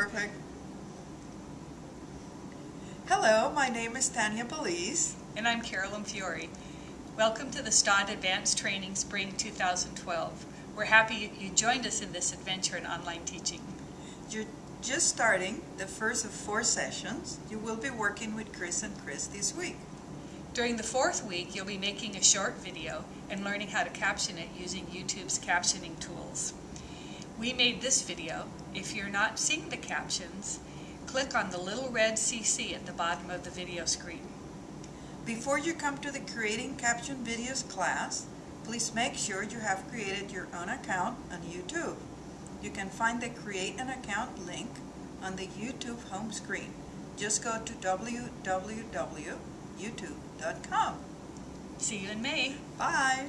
Perfect. Hello, my name is Tanya Belize. And I'm Carolyn Fiore. Welcome to the STOD Advanced Training Spring 2012. We're happy you joined us in this adventure in online teaching. You're just starting the first of four sessions. You will be working with Chris and Chris this week. During the fourth week, you'll be making a short video and learning how to caption it using YouTube's captioning tools. We made this video. If you're not seeing the captions, click on the little red CC at the bottom of the video screen. Before you come to the Creating Caption Videos class, please make sure you have created your own account on YouTube. You can find the Create an Account link on the YouTube home screen. Just go to www.youtube.com. See you in May. Bye!